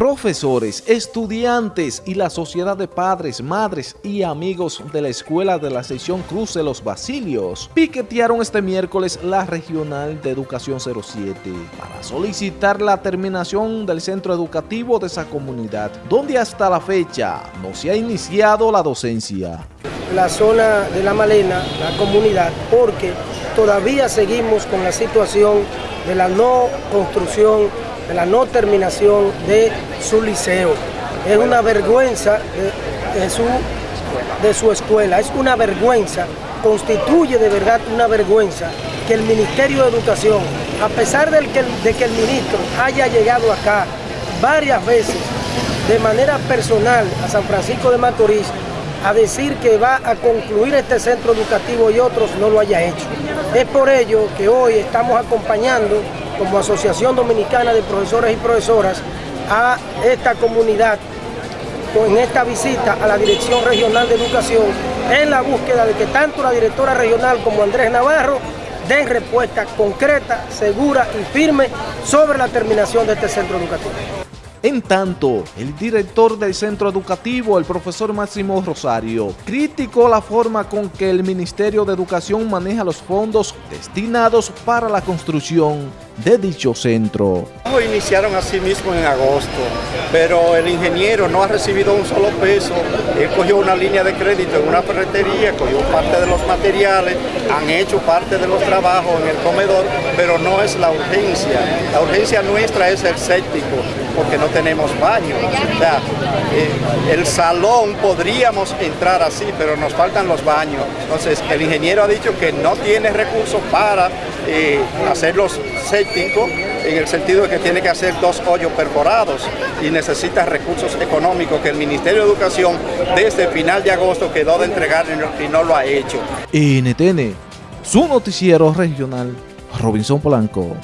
Profesores, estudiantes y la sociedad de padres, madres y amigos de la Escuela de la Sección Cruz de los Basilios piquetearon este miércoles la Regional de Educación 07 para solicitar la terminación del centro educativo de esa comunidad, donde hasta la fecha no se ha iniciado la docencia. La zona de La Malena, la comunidad, porque todavía seguimos con la situación de la no construcción de la no terminación de su liceo. Es una vergüenza de, su, de su escuela, es una vergüenza, constituye de verdad una vergüenza que el Ministerio de Educación, a pesar que, de que el ministro haya llegado acá varias veces de manera personal a San Francisco de Macorís a decir que va a concluir este centro educativo y otros no lo haya hecho. Es por ello que hoy estamos acompañando como Asociación Dominicana de Profesores y Profesoras a esta comunidad en esta visita a la Dirección Regional de Educación en la búsqueda de que tanto la directora regional como Andrés Navarro den respuesta concreta, segura y firme sobre la terminación de este centro educativo. En tanto, el director del centro educativo, el profesor Máximo Rosario, criticó la forma con que el Ministerio de Educación maneja los fondos destinados para la construcción de dicho centro. Iniciaron así mismo en agosto, pero el ingeniero no ha recibido un solo peso. Él cogió una línea de crédito en una ferretería, cogió parte de los materiales, han hecho parte de los trabajos en el comedor, pero no es la urgencia. La urgencia nuestra es el séptico, porque no tenemos baño. Eh, el salón podríamos entrar así, pero nos faltan los baños. Entonces, el ingeniero ha dicho que no tiene recursos para eh, hacer los sépticos, en el sentido de que tiene que hacer dos hoyos perforados y necesita recursos económicos que el Ministerio de Educación desde el final de agosto quedó de entregar y no lo ha hecho. NTN, su noticiero regional, Robinson Polanco.